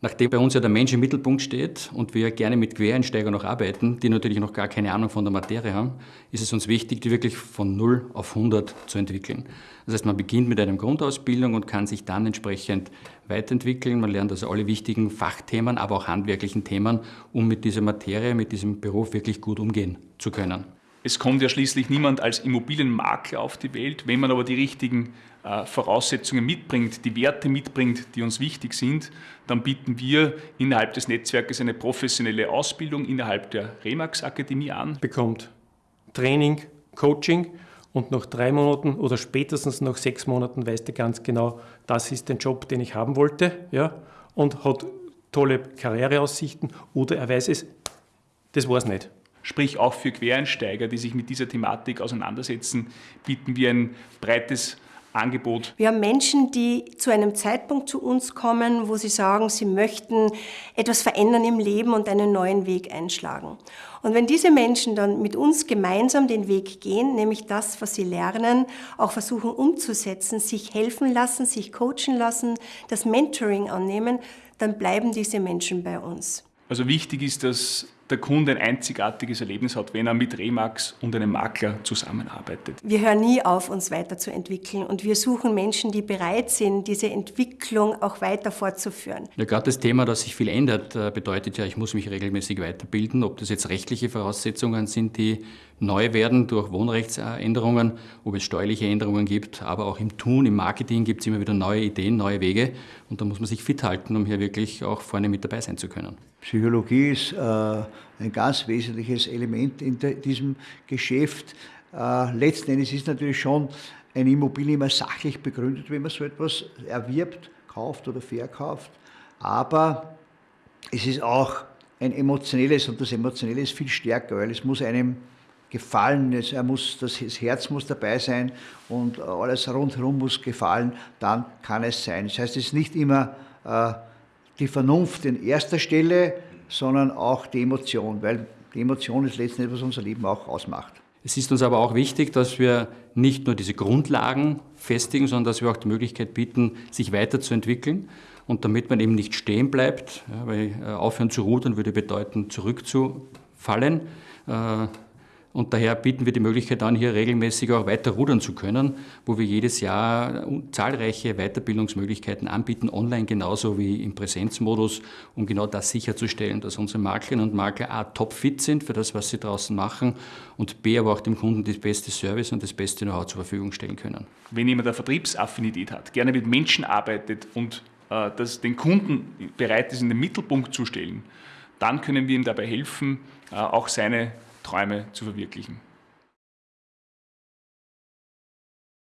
Nachdem bei uns ja der Mensch im Mittelpunkt steht und wir gerne mit Quereinsteigern noch arbeiten, die natürlich noch gar keine Ahnung von der Materie haben, ist es uns wichtig, die wirklich von 0 auf 100 zu entwickeln. Das heißt, man beginnt mit einer Grundausbildung und kann sich dann entsprechend weiterentwickeln. Man lernt also alle wichtigen Fachthemen, aber auch handwerklichen Themen, um mit dieser Materie, mit diesem Beruf wirklich gut umgehen zu können. Es kommt ja schließlich niemand als Immobilienmakler auf die Welt. Wenn man aber die richtigen äh, Voraussetzungen mitbringt, die Werte mitbringt, die uns wichtig sind, dann bieten wir innerhalb des Netzwerkes eine professionelle Ausbildung innerhalb der Remax Akademie an. Bekommt Training, Coaching und nach drei Monaten oder spätestens nach sechs Monaten weiß der ganz genau, das ist der Job, den ich haben wollte ja, und hat tolle Karriereaussichten oder er weiß es, das war es nicht. Sprich auch für Quereinsteiger, die sich mit dieser Thematik auseinandersetzen, bieten wir ein breites Angebot. Wir haben Menschen, die zu einem Zeitpunkt zu uns kommen, wo sie sagen, sie möchten etwas verändern im Leben und einen neuen Weg einschlagen. Und wenn diese Menschen dann mit uns gemeinsam den Weg gehen, nämlich das, was sie lernen, auch versuchen umzusetzen, sich helfen lassen, sich coachen lassen, das Mentoring annehmen, dann bleiben diese Menschen bei uns. Also wichtig ist, dass der Kunde ein einzigartiges Erlebnis hat, wenn er mit Remax und einem Makler zusammenarbeitet. Wir hören nie auf, uns weiterzuentwickeln und wir suchen Menschen, die bereit sind, diese Entwicklung auch weiter fortzuführen. Ja, gerade das Thema, dass sich viel ändert, äh, bedeutet ja, ich muss mich regelmäßig weiterbilden, ob das jetzt rechtliche Voraussetzungen sind, die neu werden durch Wohnrechtsänderungen, ob es steuerliche Änderungen gibt, aber auch im Tun, im Marketing gibt es immer wieder neue Ideen, neue Wege und da muss man sich fit halten, um hier wirklich auch vorne mit dabei sein zu können. Psychologie ist äh ein ganz wesentliches Element in diesem Geschäft. Äh, letzten Endes ist natürlich schon eine Immobilie immer sachlich begründet, wenn man so etwas erwirbt, kauft oder verkauft. Aber es ist auch ein emotionelles und das Emotionelle ist viel stärker, weil es muss einem gefallen, es, er muss, das Herz muss dabei sein und alles rundherum muss gefallen, dann kann es sein. Das heißt, es ist nicht immer äh, die Vernunft in erster Stelle, sondern auch die Emotion, weil die Emotion ist letztendlich, was unser Leben auch ausmacht. Es ist uns aber auch wichtig, dass wir nicht nur diese Grundlagen festigen, sondern dass wir auch die Möglichkeit bieten, sich weiterzuentwickeln. Und damit man eben nicht stehen bleibt, weil äh, aufhören zu rudern würde bedeuten, zurückzufallen, äh, und daher bieten wir die Möglichkeit an, hier regelmäßig auch weiter rudern zu können, wo wir jedes Jahr zahlreiche Weiterbildungsmöglichkeiten anbieten, online genauso wie im Präsenzmodus, um genau das sicherzustellen, dass unsere Maklerinnen und Makler A topfit sind für das, was sie draußen machen und B aber auch dem Kunden das beste Service und das beste Know-how zur Verfügung stellen können. Wenn jemand eine Vertriebsaffinität hat, gerne mit Menschen arbeitet und äh, das den Kunden bereit ist, in den Mittelpunkt zu stellen, dann können wir ihm dabei helfen, äh, auch seine Träume zu verwirklichen.